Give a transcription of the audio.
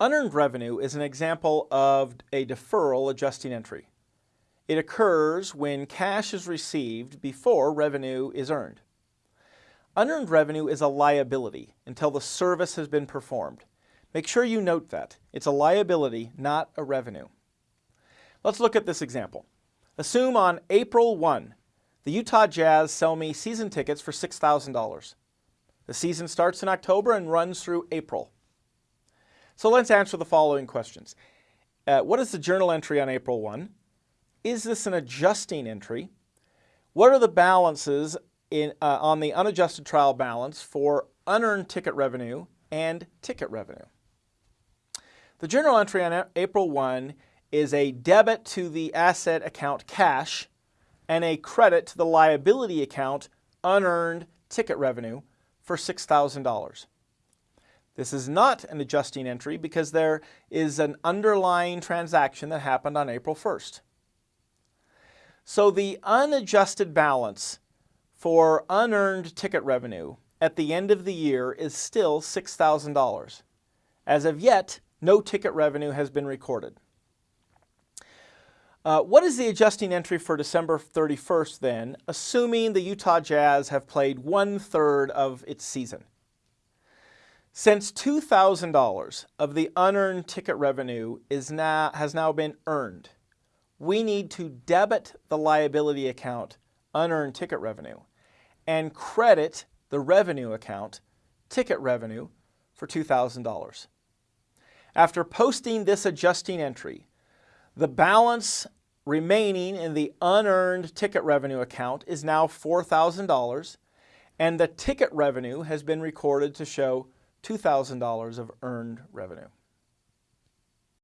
Unearned revenue is an example of a deferral adjusting entry. It occurs when cash is received before revenue is earned. Unearned revenue is a liability until the service has been performed. Make sure you note that. It's a liability, not a revenue. Let's look at this example. Assume on April 1, the Utah Jazz sell me season tickets for $6,000. The season starts in October and runs through April. So let's answer the following questions. Uh, what is the journal entry on April 1? Is this an adjusting entry? What are the balances in, uh, on the unadjusted trial balance for unearned ticket revenue and ticket revenue? The journal entry on April 1 is a debit to the asset account cash and a credit to the liability account unearned ticket revenue for $6,000. This is not an adjusting entry because there is an underlying transaction that happened on April 1st. So the unadjusted balance for unearned ticket revenue at the end of the year is still $6,000. As of yet, no ticket revenue has been recorded. Uh, what is the adjusting entry for December 31st then, assuming the Utah Jazz have played one-third of its season? Since $2,000 of the unearned ticket revenue is now, has now been earned, we need to debit the liability account unearned ticket revenue and credit the revenue account ticket revenue for $2,000. After posting this adjusting entry, the balance remaining in the unearned ticket revenue account is now $4,000 and the ticket revenue has been recorded to show $2,000 of earned revenue.